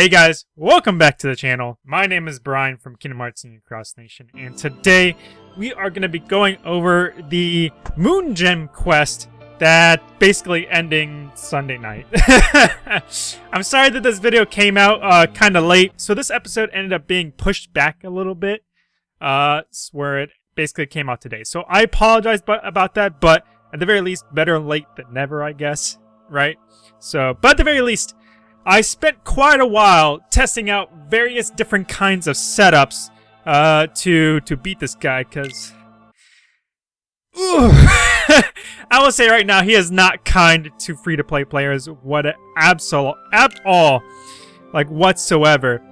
Hey guys, welcome back to the channel. My name is Brian from Kingdom Hearts and Cross Nation, and today we are going to be going over the Moon Gem quest that basically ending Sunday night. I'm sorry that this video came out uh, kind of late, so this episode ended up being pushed back a little bit, uh, where it basically came out today. So I apologize about that, but at the very least, better late than never, I guess, right? So, but at the very least, I spent quite a while testing out various different kinds of setups uh, to to beat this guy, because... I will say right now, he is not kind to free-to-play players what absol at all, like whatsoever.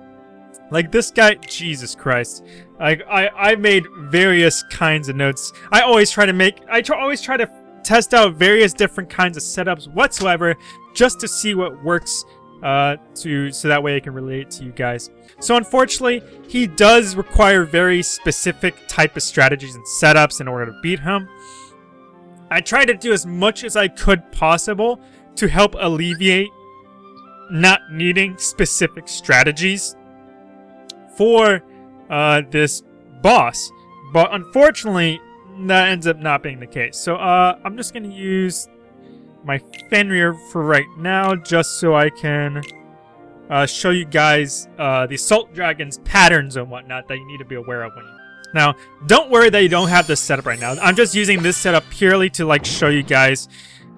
Like this guy, Jesus Christ. Like I, I made various kinds of notes. I always try to make, I try, always try to test out various different kinds of setups whatsoever, just to see what works uh, to so that way I can relate to you guys. So unfortunately, he does require very specific type of strategies and setups in order to beat him. I tried to do as much as I could possible to help alleviate not needing specific strategies for uh, this boss. But unfortunately, that ends up not being the case. So uh, I'm just going to use my Fenrir for right now, just so I can uh, show you guys uh, the Assault Dragon's patterns and whatnot that you need to be aware of when you... Now, don't worry that you don't have this setup right now. I'm just using this setup purely to like show you guys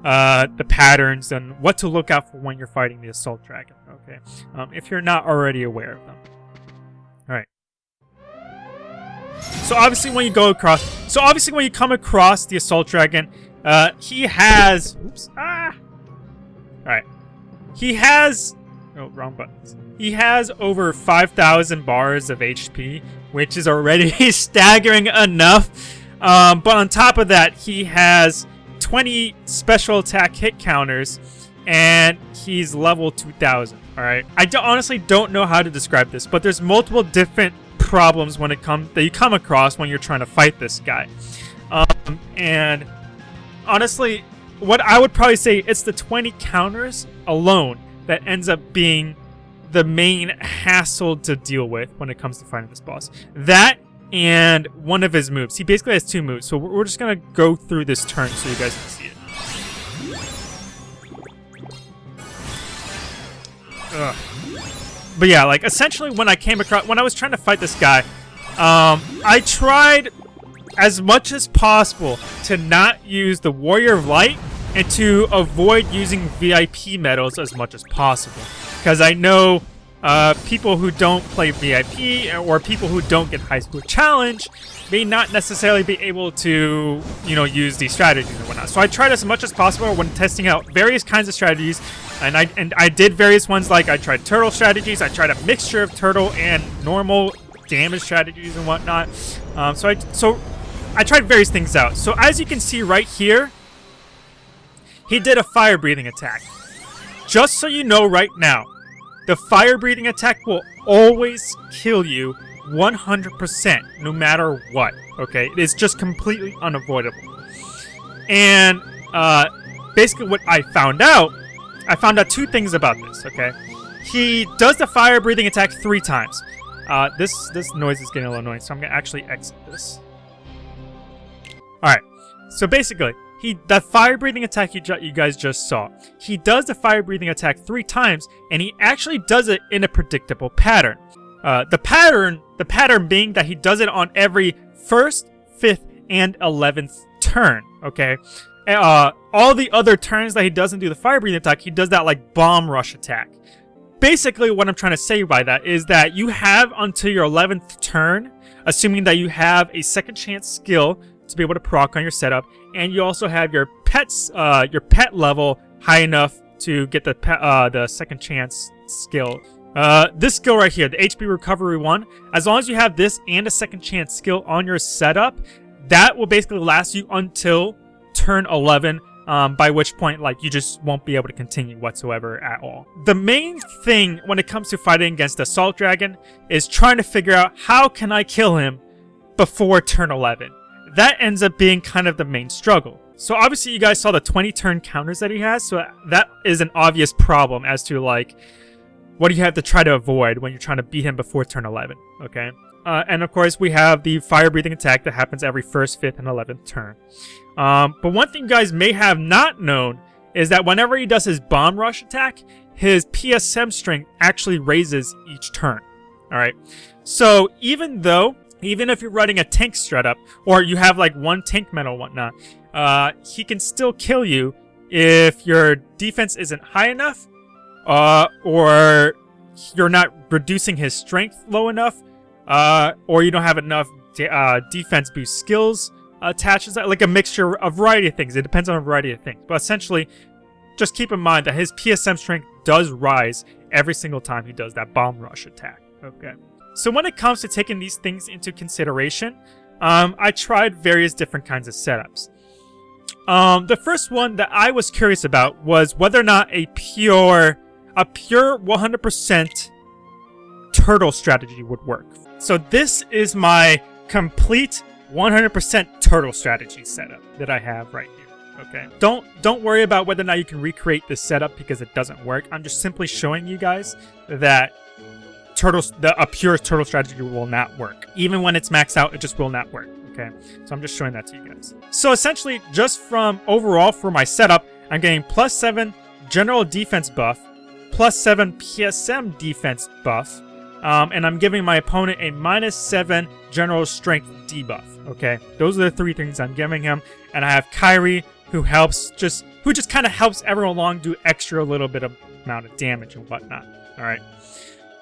uh, the patterns and what to look out for when you're fighting the Assault Dragon, okay? Um, if you're not already aware of them. Alright. So obviously when you go across... So obviously when you come across the Assault Dragon, uh, he has... Oops. Ah! Alright. He has... Oh, wrong buttons. He has over 5,000 bars of HP, which is already staggering enough. Um, but on top of that, he has 20 special attack hit counters, and he's level 2,000. Alright. I honestly don't know how to describe this, but there's multiple different problems when it comes that you come across when you're trying to fight this guy. Um, and honestly, what I would probably say, it's the 20 counters alone that ends up being the main hassle to deal with when it comes to fighting this boss. That and one of his moves. He basically has two moves, so we're just going to go through this turn so you guys can see it. Ugh. But yeah, like, essentially when I came across, when I was trying to fight this guy, um, I tried as much as possible to not use the Warrior of Light and to avoid using VIP medals as much as possible. Because I know uh, people who don't play VIP or people who don't get High Score Challenge may not necessarily be able to, you know, use these strategies and whatnot. So I tried as much as possible when testing out various kinds of strategies, and I and I did various ones like I tried turtle strategies, I tried a mixture of turtle and normal damage strategies and whatnot. Um, so I so I tried various things out. So as you can see right here, he did a fire breathing attack. Just so you know right now, the fire breathing attack will always kill you 100% no matter what, okay? It is just completely unavoidable. And uh, basically what I found out, I found out two things about this, okay? He does the fire breathing attack three times. Uh, this, this noise is getting a little annoying, so I'm going to actually exit this. Alright, so basically, he that fire breathing attack you, you guys just saw, he does the fire breathing attack three times, and he actually does it in a predictable pattern. Uh, the pattern, the pattern being that he does it on every first, fifth, and eleventh turn. Okay, uh, all the other turns that he doesn't do the fire breathing attack, he does that like bomb rush attack. Basically, what I'm trying to say by that is that you have until your 11th turn, assuming that you have a second chance skill to be able to proc on your setup, and you also have your pets, uh, your pet level high enough to get the pet, uh, the second chance skill. Uh, this skill right here, the HP recovery one, as long as you have this and a second chance skill on your setup, that will basically last you until turn 11, um, by which point, like, you just won't be able to continue whatsoever at all. The main thing when it comes to fighting against the Assault Dragon is trying to figure out how can I kill him before turn 11 that ends up being kind of the main struggle. So obviously you guys saw the 20 turn counters that he has, so that is an obvious problem as to like, what do you have to try to avoid when you're trying to beat him before turn 11, okay? Uh, and of course, we have the fire-breathing attack that happens every 1st, 5th, and 11th turn. Um, but one thing you guys may have not known is that whenever he does his bomb rush attack, his PSM strength actually raises each turn. Alright, so even though, even if you're running a tank strat up, or you have like one tank medal whatnot, uh, he can still kill you if your defense isn't high enough, uh, or you're not reducing his strength low enough, uh, or you don't have enough de uh, defense boost skills attached to like a mixture, a variety of things. It depends on a variety of things. But essentially, just keep in mind that his PSM strength does rise every single time he does that bomb rush attack. Okay. So when it comes to taking these things into consideration, um, I tried various different kinds of setups. Um, the first one that I was curious about was whether or not a pure, a pure 100% turtle strategy would work. So this is my complete 100% turtle strategy setup that I have right here. Okay. Don't don't worry about whether or not you can recreate this setup because it doesn't work. I'm just simply showing you guys that turtle the a pure turtle strategy will not work. Even when it's maxed out, it just will not work. Okay. So I'm just showing that to you guys. So essentially, just from overall for my setup, I'm getting plus seven general defense buff, plus seven PSM defense buff, um, and I'm giving my opponent a minus 7 general strength debuff, okay? Those are the three things I'm giving him. And I have Kairi, who helps just, who just kind of helps everyone along do extra little bit of amount of damage and whatnot, alright?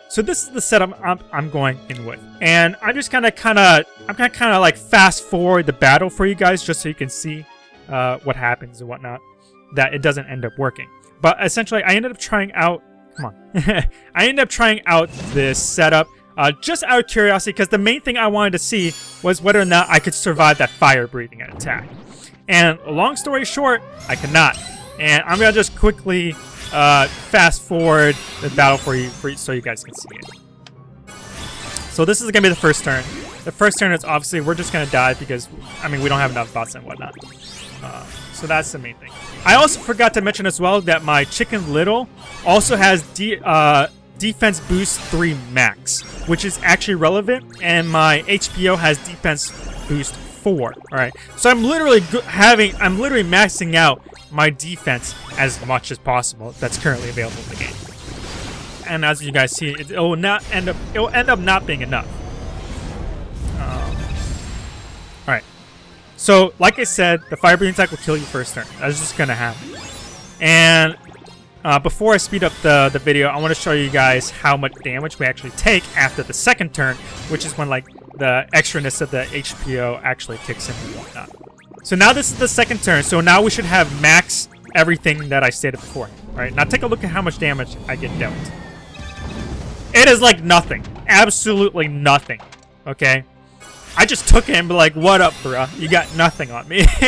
So this is the setup I'm, I'm going in with. And I'm just kind of, kind of, I'm going to kind of like fast forward the battle for you guys just so you can see uh, what happens and whatnot. That it doesn't end up working. But essentially, I ended up trying out Come on. I ended up trying out this setup uh, just out of curiosity because the main thing I wanted to see was whether or not I could survive that fire breathing attack. And long story short, I cannot. And I'm going to just quickly uh, fast forward the battle for you, for you so you guys can see it. So this is to be the first turn. The first turn is obviously we're just to die because, I mean, we don't have enough bots and whatnot. Uh, so that's the main thing. I also forgot to mention as well that my Chicken Little also has de uh, Defense Boost 3 Max, which is actually relevant, and my HPO has Defense Boost 4. Alright, so I'm literally having, I'm literally maxing out my defense as much as possible that's currently available in the game. And as you guys see, it, will not end up, it will end up not being enough. Alright. So, like I said, the fire breathing attack will kill you first turn. That's just gonna happen. And uh, before I speed up the, the video, I want to show you guys how much damage we actually take after the second turn, which is when like the extraness of the HPO actually kicks in and whatnot. So now this is the second turn, so now we should have max everything that I stated before. Right now take a look at how much damage I get dealt. It is like nothing. Absolutely nothing. Okay? I just took him, like, what up, bro? You got nothing on me.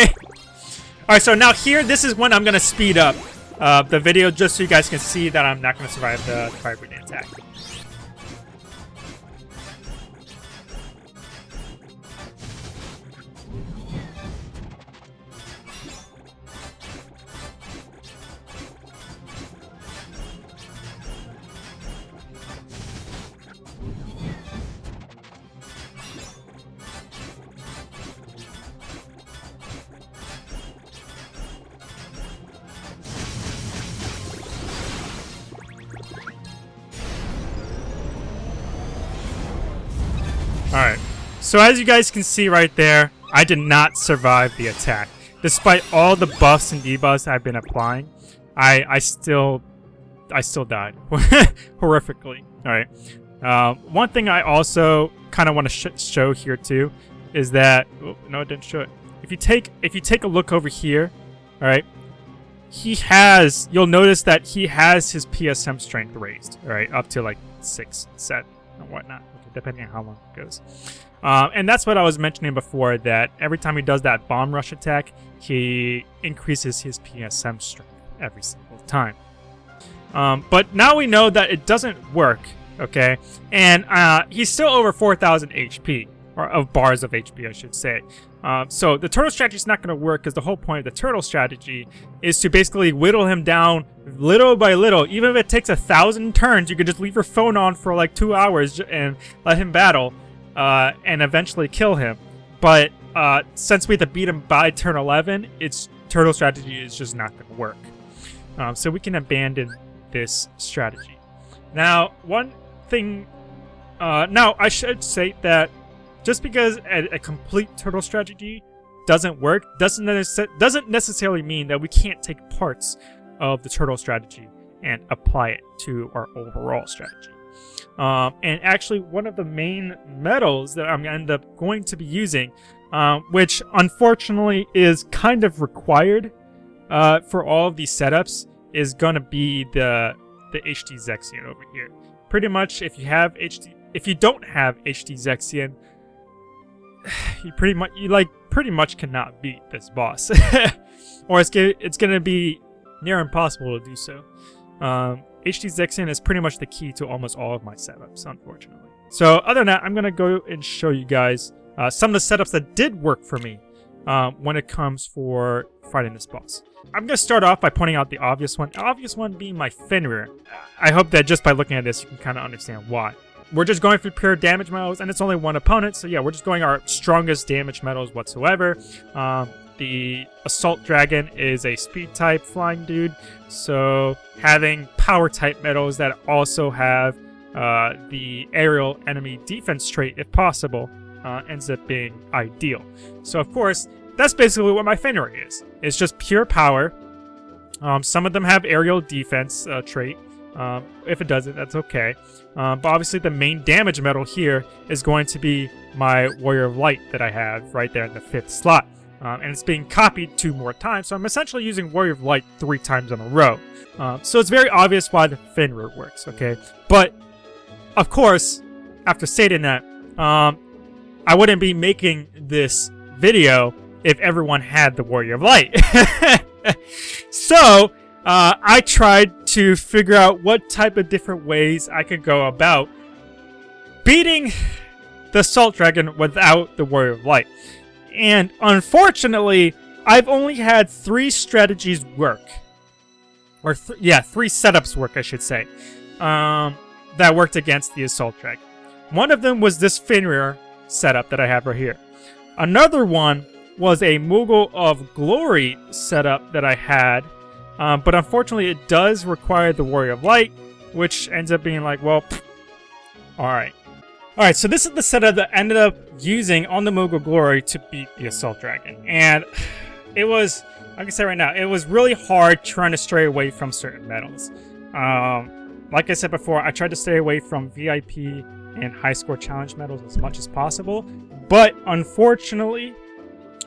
Alright, so now here, this is when I'm going to speed up uh, the video just so you guys can see that I'm not going to survive the fire attack. So as you guys can see right there, I did not survive the attack. Despite all the buffs and debuffs I've been applying, I I still I still died horrifically. All right. Uh, one thing I also kind of want to sh show here too is that oh, no, it didn't show it. If you take if you take a look over here, all right, he has. You'll notice that he has his PSM strength raised, all right, up to like six set and whatnot depending on how long it goes. Um, and that's what I was mentioning before, that every time he does that bomb rush attack, he increases his PSM strength every single time. Um, but now we know that it doesn't work, okay? And uh, he's still over 4,000 HP, or of bars of HP, I should say. Um, so the turtle strategy is not going to work because the whole point of the turtle strategy is to basically whittle him down little by little. Even if it takes a thousand turns, you could just leave your phone on for like two hours and let him battle uh, and eventually kill him. But uh, since we have to beat him by turn 11, its turtle strategy is just not going to work. Um, so we can abandon this strategy. Now, one thing... Uh, now, I should say that just because a, a complete turtle strategy doesn't work doesn't, nece doesn't necessarily mean that we can't take parts of the turtle strategy and apply it to our overall strategy. Um, and actually, one of the main medals that I'm going to end up going to be using, um, which unfortunately is kind of required uh, for all of these setups, is going to be the the HD Zexion over here. Pretty much, if you have HD, if you don't have HD Zexion, you pretty much you like pretty much cannot beat this boss, or it's it's gonna be near impossible to do so. Um, HD Zexion is pretty much the key to almost all of my setups, unfortunately. So other than that, I'm gonna go and show you guys uh, some of the setups that did work for me um, when it comes for fighting this boss. I'm gonna start off by pointing out the obvious one. The obvious one being my Fenrir. I hope that just by looking at this, you can kind of understand why. We're just going for pure damage medals, and it's only one opponent, so yeah, we're just going our strongest damage medals whatsoever. Um, the Assault Dragon is a speed type flying dude, so having power type medals that also have uh, the aerial enemy defense trait, if possible, uh, ends up being ideal. So of course, that's basically what my Fenrir is. It's just pure power. Um, some of them have aerial defense uh, trait, um, if it doesn't, that's okay. Um, but obviously the main damage medal here is going to be my Warrior of Light that I have right there in the fifth slot. Um, and it's being copied two more times, so I'm essentially using Warrior of Light three times in a row. Um, so it's very obvious why the Fenrir works, okay? But, of course, after stating that, um, I wouldn't be making this video if everyone had the Warrior of Light. so, uh, I tried to figure out what type of different ways I could go about beating the Salt Dragon without the Warrior of Light. And unfortunately, I've only had three strategies work. Or, th yeah, three setups work, I should say, um, that worked against the Assault Dragon. One of them was this Fenrir setup that I have right here. Another one was a Moogle of Glory setup that I had um, but unfortunately, it does require the Warrior of Light, which ends up being like, well, alright. Alright, so this is the setup that I ended up using on the Moogle Glory to beat the Assault Dragon. And it was, like I said right now, it was really hard trying to stray away from certain medals. Um, like I said before, I tried to stay away from VIP and high score challenge medals as much as possible. But unfortunately,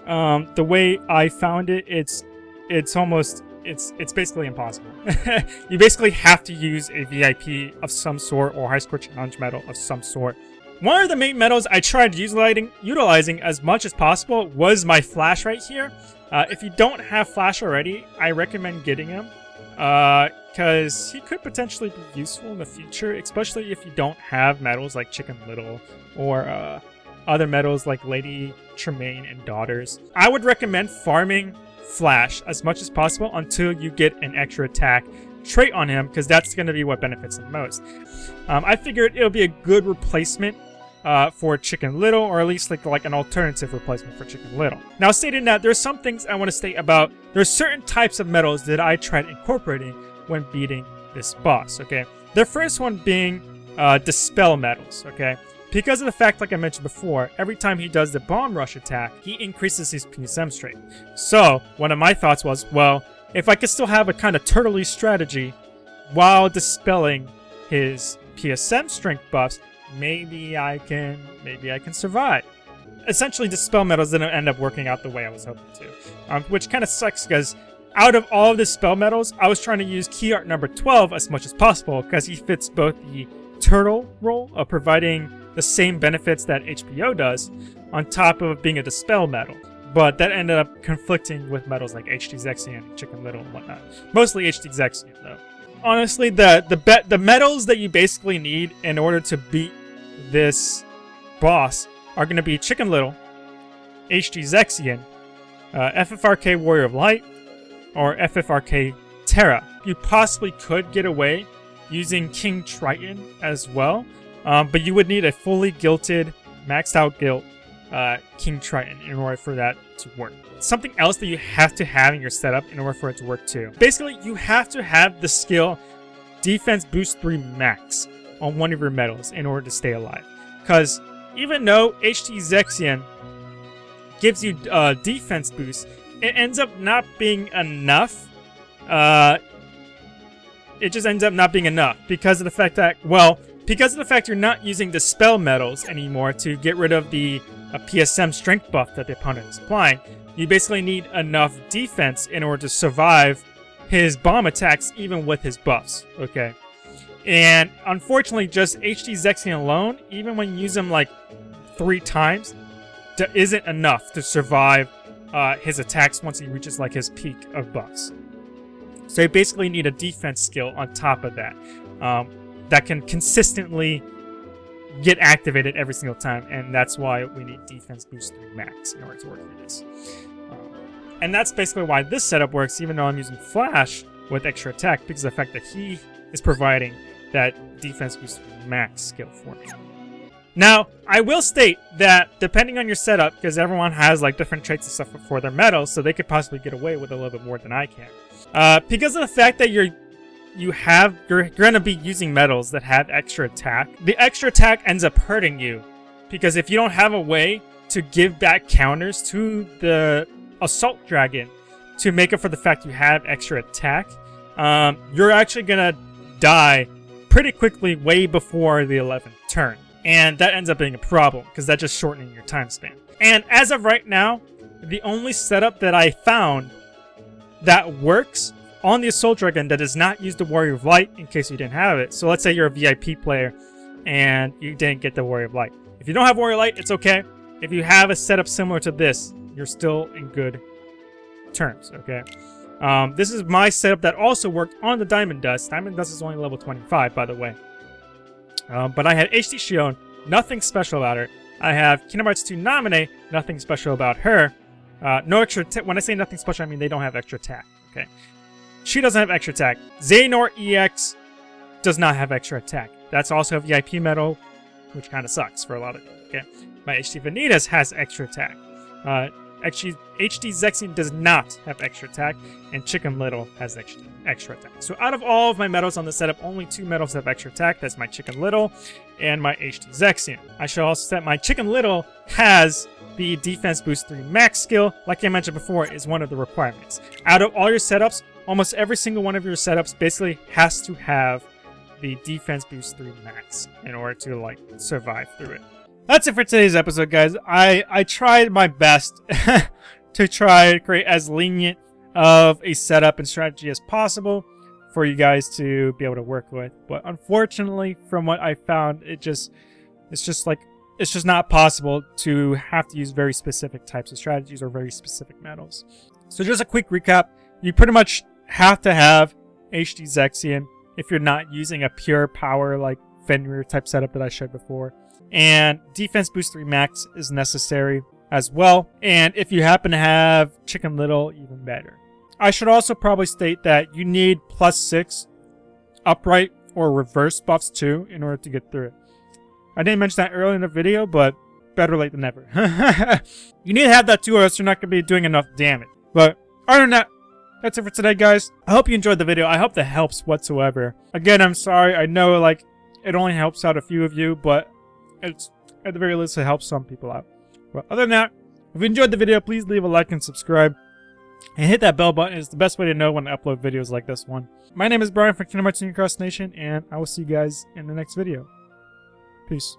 um, the way I found it, it's it's almost it's it's basically impossible. you basically have to use a VIP of some sort or high score challenge medal of some sort. One of the main medals I tried utilizing, utilizing as much as possible was my Flash right here. Uh, if you don't have Flash already, I recommend getting him. Because uh, he could potentially be useful in the future, especially if you don't have medals like Chicken Little or uh, other medals like Lady Tremaine and Daughters. I would recommend farming Flash as much as possible until you get an extra attack trait on him, because that's going to be what benefits him most. Um, I figured it'll be a good replacement uh, for Chicken Little, or at least like, like an alternative replacement for Chicken Little. Now, stating that, there's some things I want to state about, there's certain types of medals that I tried incorporating when beating this boss, okay? The first one being uh, Dispel Medals, okay? Because of the fact, like I mentioned before, every time he does the Bomb Rush attack, he increases his PSM strength. So, one of my thoughts was, well, if I could still have a kind of turtley strategy while dispelling his PSM strength buffs, maybe I can, maybe I can survive. Essentially, the spell medals didn't end up working out the way I was hoping to, um, which kind of sucks because out of all of the spell medals, I was trying to use key art number 12 as much as possible because he fits both the turtle role of providing the same benefits that HPO does, on top of being a Dispel medal. But that ended up conflicting with medals like HD Zexion, Chicken Little, and whatnot. Mostly HD Zexion, though. Honestly, the the be the medals that you basically need in order to beat this boss are going to be Chicken Little, HD Zexion, uh, FFRK Warrior of Light, or FFRK Terra. You possibly could get away using King Triton as well, um, but you would need a fully gilted, maxed out gilt uh, King Triton in order for that to work. Something else that you have to have in your setup in order for it to work too. Basically, you have to have the skill Defense Boost 3 Max on one of your medals in order to stay alive. Because even though HD Zexion gives you uh, defense boost, it ends up not being enough. Uh, it just ends up not being enough because of the fact that, well, because of the fact you're not using the spell medals anymore to get rid of the uh, PSM strength buff that the opponent is applying, you basically need enough defense in order to survive his bomb attacks even with his buffs, okay? And unfortunately, just HD Zexion alone, even when you use him like three times, isn't enough to survive uh, his attacks once he reaches like his peak of buffs. So you basically need a defense skill on top of that um, that can consistently get activated every single time, and that's why we need defense boost 3 max in order to work for this. Um, and that's basically why this setup works, even though I'm using Flash with extra attack, because of the fact that he is providing that defense boost max skill for me. Now, I will state that depending on your setup, because everyone has like different traits and stuff for their medals, so they could possibly get away with a little bit more than I can. Uh, because of the fact that you're you have you're, you're gonna be using medals that have extra attack, the extra attack ends up hurting you. Because if you don't have a way to give back counters to the assault dragon to make up for the fact you have extra attack, um, you're actually gonna die pretty quickly way before the 11th turn. And that ends up being a problem, because that's just shortening your time span. And as of right now, the only setup that I found that works on the Assault Dragon that does not use the Warrior of Light, in case you didn't have it. So let's say you're a VIP player and you didn't get the Warrior of Light. If you don't have Warrior Light, it's okay. If you have a setup similar to this, you're still in good terms, okay? Um, this is my setup that also worked on the Diamond Dust. Diamond Dust is only level 25, by the way. Um, but I had HD Xion, nothing special about her. I have Kingdom Hearts 2 Naminé, nothing special about her. Uh, no extra When I say nothing special, I mean they don't have extra attack, okay? She doesn't have extra attack. Xehanort EX does not have extra attack. That's also a VIP medal, which kind of sucks for a lot of people, okay? My HD Vanitas has extra attack. Uh, Actually, HD Zexion does not have extra attack, and Chicken Little has extra, extra attack. So out of all of my medals on the setup, only two medals have extra attack. That's my Chicken Little and my HD Zexion. I should also set my Chicken Little has the Defense Boost 3 Max skill, like I mentioned before, is one of the requirements. Out of all your setups, almost every single one of your setups basically has to have the Defense Boost 3 Max in order to, like, survive through it. That's it for today's episode, guys. I, I tried my best to try to create as lenient of a setup and strategy as possible for you guys to be able to work with. But unfortunately, from what I found, it just it's just like it's just not possible to have to use very specific types of strategies or very specific medals. So just a quick recap. You pretty much have to have HD Zexion if you're not using a pure power like Fenrir type setup that I showed before. And Defense Boost 3 Max is necessary as well. And if you happen to have Chicken Little, even better. I should also probably state that you need plus 6 upright or reverse buffs too in order to get through it. I didn't mention that earlier in the video, but better late than never. you need to have that too or else you're not going to be doing enough damage. But other than that, that's it for today, guys. I hope you enjoyed the video. I hope that helps whatsoever. Again, I'm sorry. I know, like, it only helps out a few of you, but it's at the very least it helps some people out. Well, other than that, if you enjoyed the video, please leave a like and subscribe. And hit that bell button. It's the best way to know when I upload videos like this one. My name is Brian from Kingdom Hearts Cross Nation, and I will see you guys in the next video. Peace.